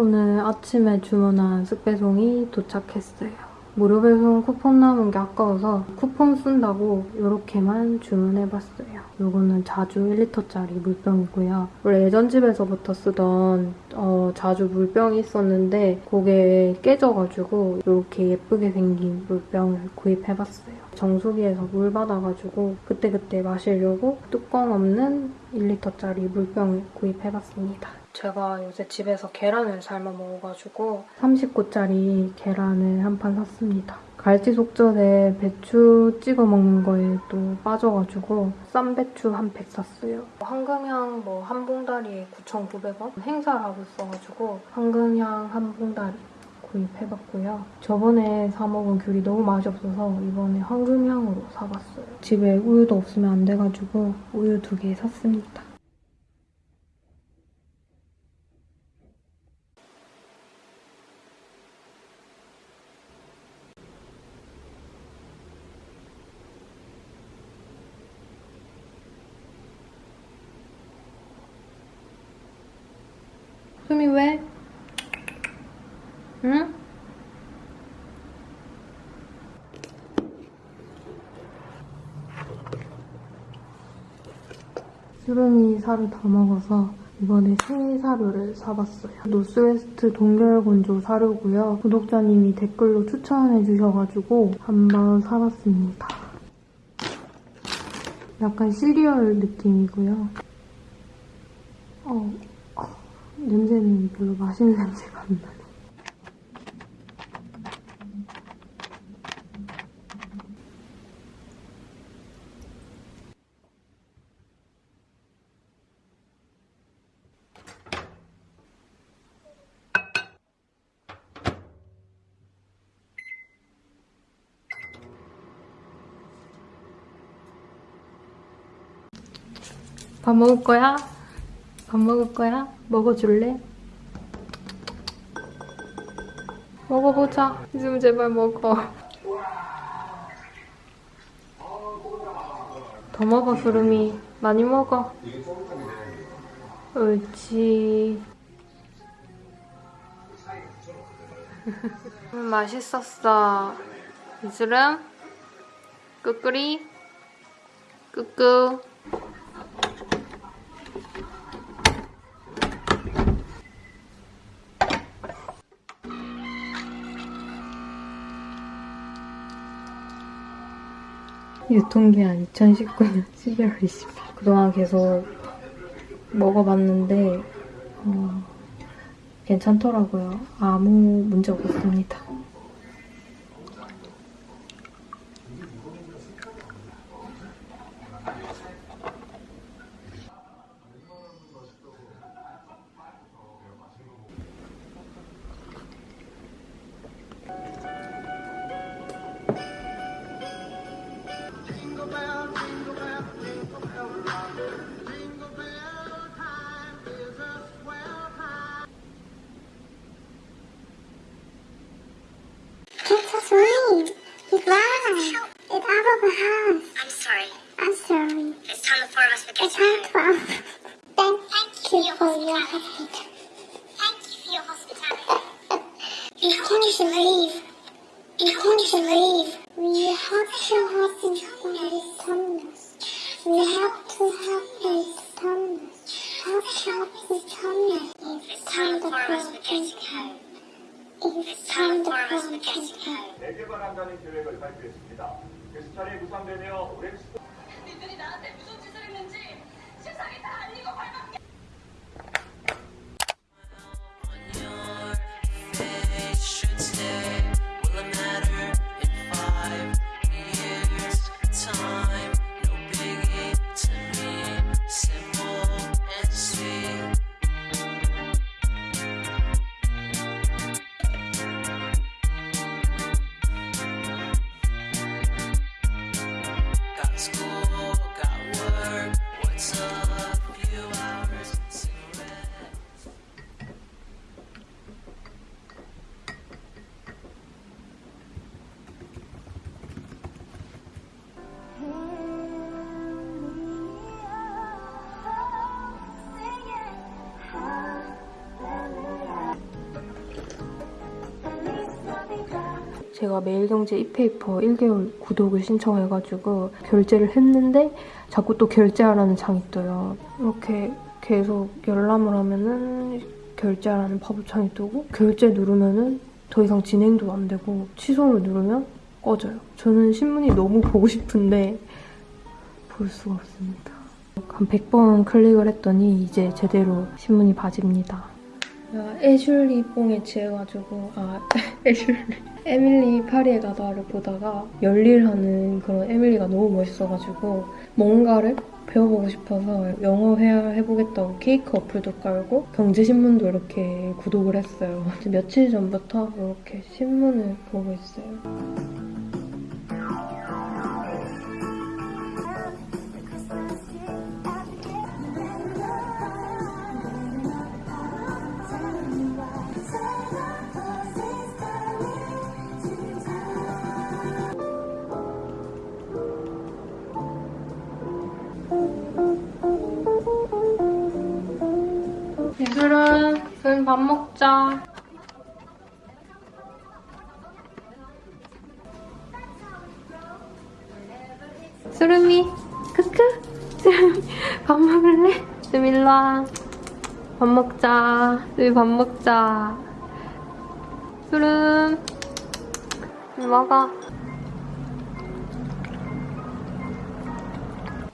오늘 아침에 주문한 쑥배송이 도착했어요. 무료 배송 쿠폰 남은 게 아까워서 쿠폰 쓴다고 이렇게만 주문해봤어요. 이거는 자주 1리터짜리 물병이고요. 원래 예전 집에서부터 쓰던 어, 자주 물병이 있었는데 그게 깨져가지고 이렇게 예쁘게 생긴 물병을 구입해봤어요. 정수기에서 물 받아가지고 그때그때 마시려고 뚜껑 없는 1리터짜리 물병을 구입해봤습니다. 제가 요새 집에서 계란을 삶아 먹어가지고 39짜리 계란을 한 판 샀습니다. 갈치 속젓에 배추 찍어 먹는 거에 또 빠져가지고 쌈배추 한 팩 샀어요. 황금향 뭐 한 봉다리에 9,900원 행사를 하고 있어가지고 황금향 한 봉다리 구입해봤고요. 저번에 사 먹은 귤이 너무 맛이 없어서 이번에 황금향으로 사봤어요. 집에 우유도 없으면 안 돼가지고 우유 두 개 샀습니다. 수름이 살을 다 먹어서 이번에 새 사료를 사봤어요. 노스웨스트 동결건조 사료고요. 구독자님이 댓글로 추천해주셔가지고 한번 사봤습니다. 약간 시리얼 느낌이고요. 어, 어, 냄새는 별로 맛있는 냄새가 안 나요. 밥 먹을 거야? 밥 먹을 거야? 먹어줄래? 먹어보자. 이좀 제발 먹어. 더 먹어, 수름이. 많이 먹어. 옳지. 음, 맛있었어. 이수름? 꾸꾸리? 꾸꾸. 유통기한 2019년 12월 20일. 그동안 계속 먹어봤는데 어, 괜찮더라고요. 아무 문제 없었습니다. 4개발 한다는 계획을 발표했습니다. 그 should stay 제가 매일경제 이페이퍼 1개월 구독을 신청해가지고 결제를 했는데 자꾸 또 결제하라는 창이 떠요. 이렇게 계속 열람을 하면은 결제하라는 팝업창이 뜨고 결제 누르면은 더 이상 진행도 안 되고 취소를 누르면 꺼져요. 저는 신문이 너무 보고 싶은데 볼 수가 없습니다. 한 100번 클릭을 했더니 이제 제대로 신문이 봐집니다. 애슐리 뽕에 취해가지고 아 애슐리 에밀리 파리에 가다를 보다가 열일하는 그런 에밀리가 너무 멋있어가지고 뭔가를 배워보고 싶어서 영어 회화 해보겠다고 케이크 어플도 깔고 경제신문도 이렇게 구독을 했어요. 며칠 전부터 이렇게 신문을 보고 있어요. 밥 먹자. 수름이 크크 수름이 밥 먹을래? 좀 일로 와. 밥 먹자. 수름이 밥 먹자. 수름 먹어.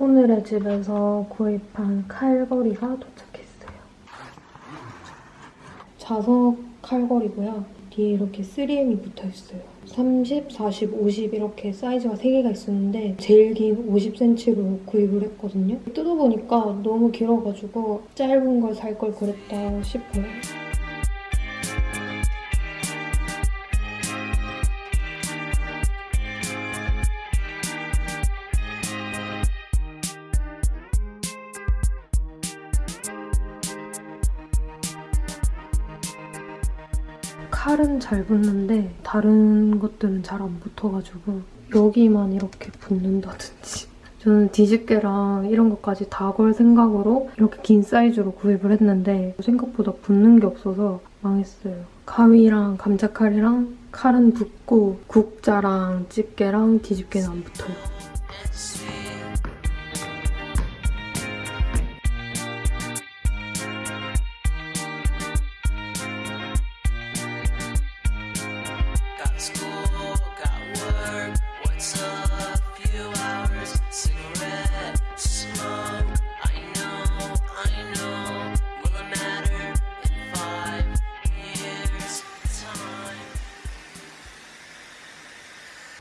오늘의 집에서 구입한 칼거리가 도착했어요. 자석 칼거리고요. 뒤에 이렇게 3M이 붙어 있어요. 30, 40, 50 이렇게 사이즈가 3개가 있었는데 제일 긴 50cm로 구입을 했거든요. 뜯어보니까 너무 길어가지고 짧은 걸 살 걸 그랬다 싶어요. 잘 붙는데 다른 것들은 잘 안 붙어가지고 여기만 이렇게 붙는다든지 저는 뒤집개랑 이런 것까지 다 걸 생각으로 이렇게 긴 사이즈로 구입을 했는데 생각보다 붙는 게 없어서 망했어요. 가위랑 감자칼이랑 칼은 붙고 국자랑 집게랑 뒤집개는 안 붙어요.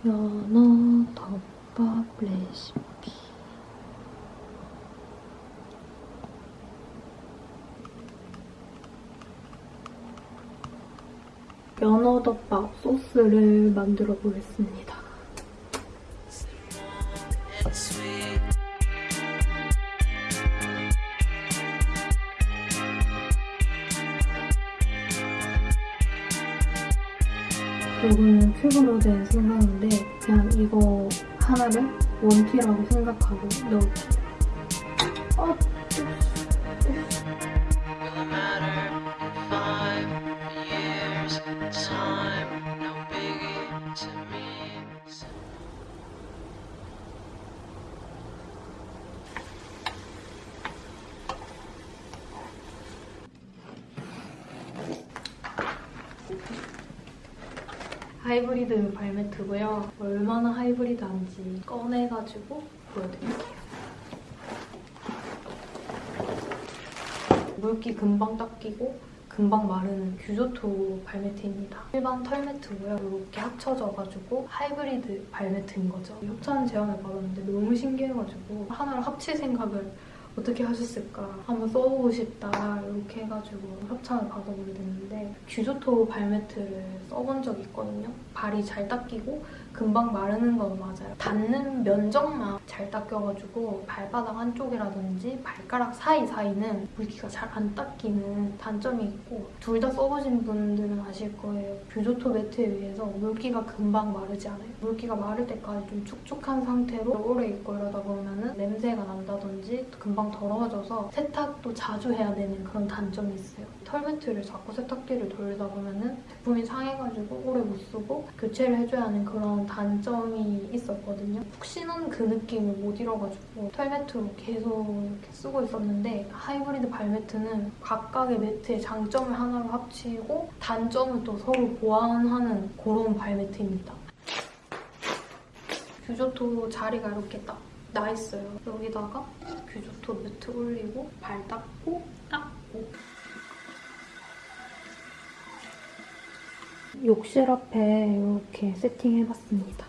연어 덮밥 레시피 연어 덮밥 소스를 만들어 보겠습니다. And sweet. 이거는 큐브 모델 생 원티라고 생각하고 넣을게요. 하이브리드 발매트고요. 얼마나 하이브리드한지 꺼내가지고 보여드릴게요. 물기 금방 닦이고 금방 마르는 규조토 발매트입니다. 일반 털매트고요. 이렇게 합쳐져가지고 하이브리드 발매트인 거죠. 협찬 제안을 받았는데 너무 신기해가지고 하나를 합칠 생각을 어떻게 하셨을까 한번 써보고 싶다 이렇게 해가지고 협찬을 받아보게 됐는데 규조토 발매트를 써본 적이 있거든요. 발이 잘 닦이고 금방 마르는 건 맞아요. 닿는 면적만 잘 닦여가지고 발바닥 한쪽이라든지 발가락 사이사이는 물기가 잘 안 닦이는 단점이 있고 둘 다 써보신 분들은 아실 거예요. 규조토 매트에 비해서 물기가 금방 마르지 않아요. 물기가 마를 때까지 좀 축축한 상태로 오래 있고 이러다 보면은 냄새가 난다든지 금방 더러워져서 세탁도 자주 해야 되는 그런 단점이 있어요. 털 매트를 자꾸 세탁기를 돌리다 보면은 제품이 상해가지고 오래 못 쓰고 교체를 해줘야 하는 그런 단점이 있었거든요. 푹신한 그 느낌을 못 잃어가지고 털매트로 계속 이렇게 쓰고 있었는데 하이브리드 발매트는 각각의 매트의 장점을 하나로 합치고 단점을 또 서로 보완하는 그런 발매트입니다. 규조토 자리가 이렇게 딱 나 있어요. 여기다가 규조토 매트 올리고 발 닦고 닦고 욕실 앞에 이렇게 세팅해봤습니다.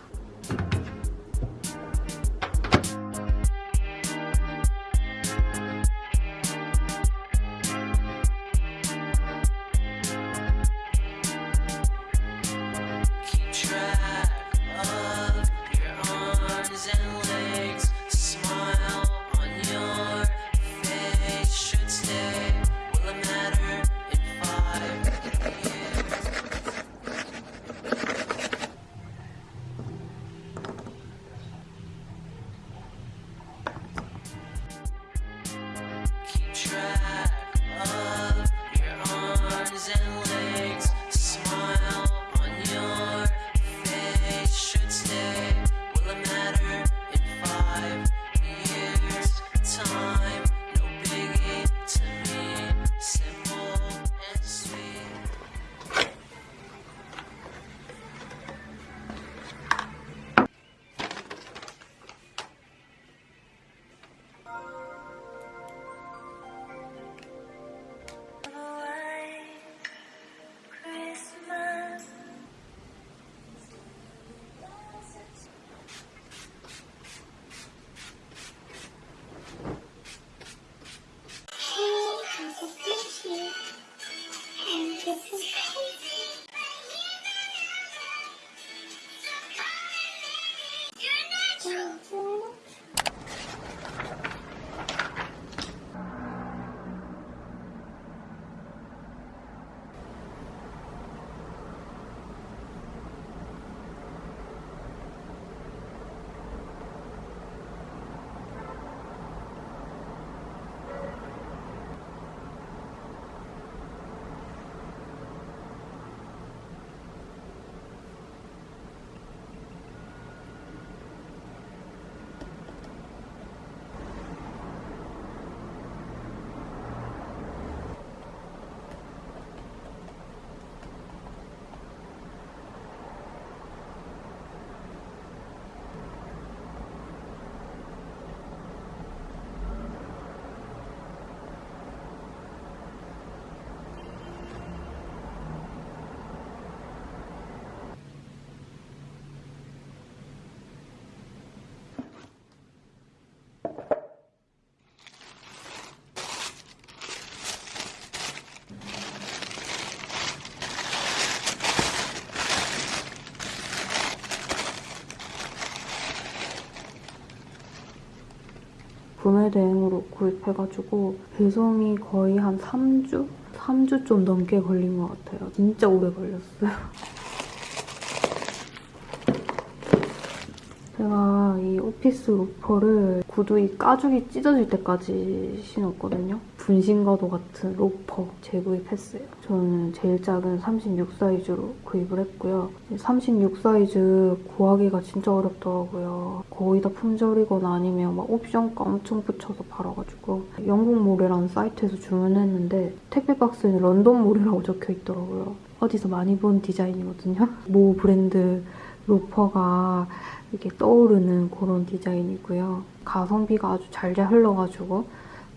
구매 대행으로 구입해가지고 배송이 거의 한 3주? 3주 좀 넘게 걸린 것 같아요. 진짜 오래 걸렸어요. 제가 이 오피스 로퍼를 구두 이 까죽이 찢어질 때까지 신었거든요. 분신과도 같은 로퍼 재구입했어요. 저는 제일 작은 36 사이즈로 구입을 했고요. 36 사이즈 구하기가 진짜 어렵더라고요. 거의 다 품절이거나 아니면 막 옵션가 엄청 붙여서 팔아가지고 영국몰이라는 사이트에서 주문했는데 택배 박스에는 런던몰이라고 적혀 있더라고요. 어디서 많이 본 디자인이거든요. 모 브랜드 로퍼가 이렇게 떠오르는 그런 디자인이고요. 가성비가 아주 좔좔 흘러가지고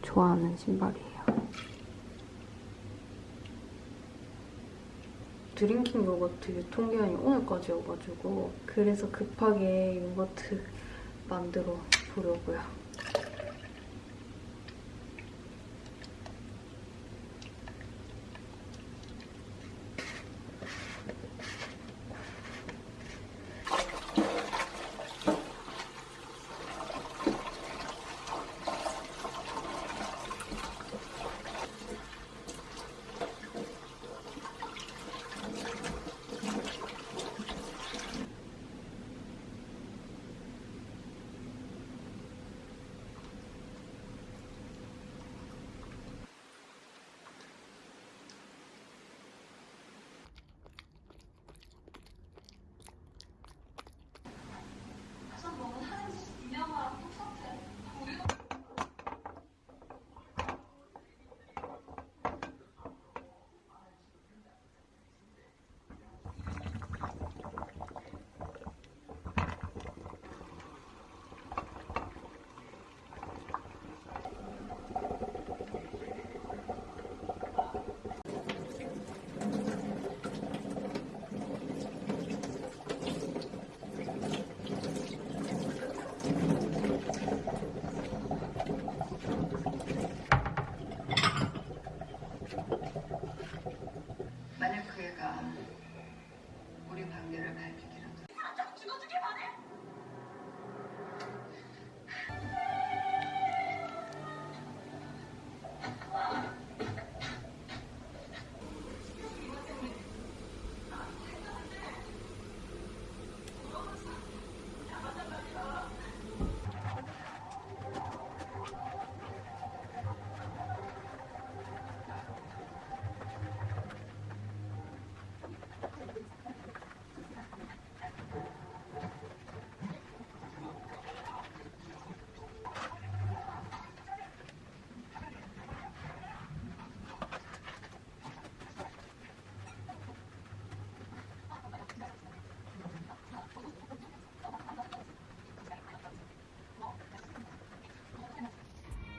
좋아하는 신발이에요. drinking 요거트 유통기한이 오늘까지 여가지고 그래서 급하게 요거트 만들어 보려고요.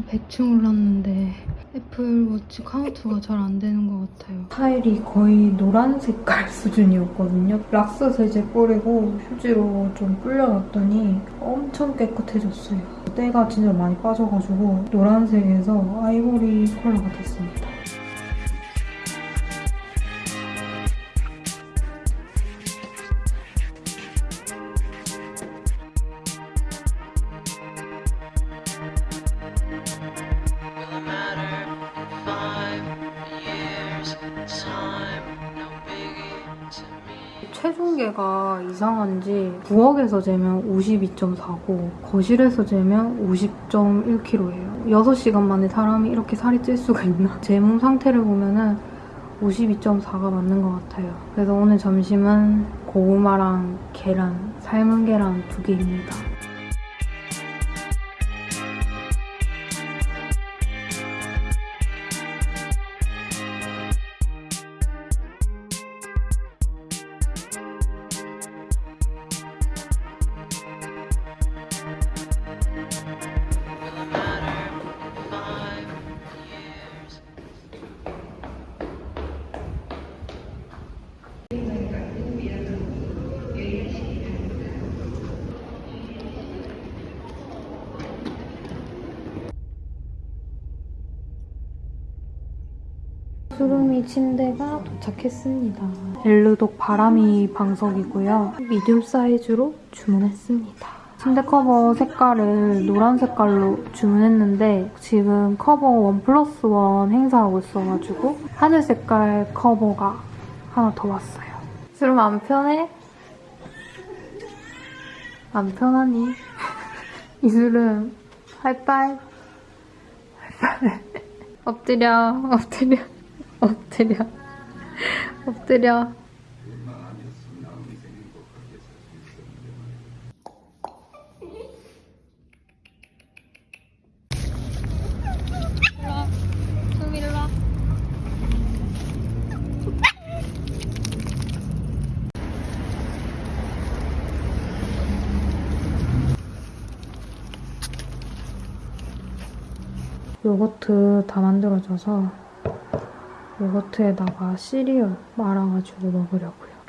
저 100층 올랐는데 애플워치 카운트가 잘 안 되는 것 같아요. 타일이 거의 노란 색깔 수준이었거든요. 락스 세제 뿌리고 휴지로 좀 불려놨더니 엄청 깨끗해졌어요. 때가 진짜 많이 빠져가지고 노란색에서 아이보리 컬러가 됐습니다. 체중계가 이상한지 부엌에서 재면 52.4고 거실에서 재면 50.1kg예요. 6시간 만에 사람이 이렇게 살이 찔 수가 있나? 제 몸 상태를 보면 은 52.4가 맞는 것 같아요. 그래서 오늘 점심은 고구마랑 계란, 삶은 계란 두 개입니다. 수루미 침대가 도착했습니다. 엘르독 바람이 방석이고요. 미디움 사이즈로 주문했습니다. 침대 커버 색깔을 노란 색깔로 주문했는데 지금 커버 one plus one 행사하고 있어가지고 하늘 색깔 커버가 하나 더 왔어요. 수름 안 편해? 안 편하니? 이수름 하이파이 하이파이 엎드려 엎드려 엎드려. 엎드려. 요거트 다 만들어져서 요거트에다가 시리얼 말아가지고 먹으려고요.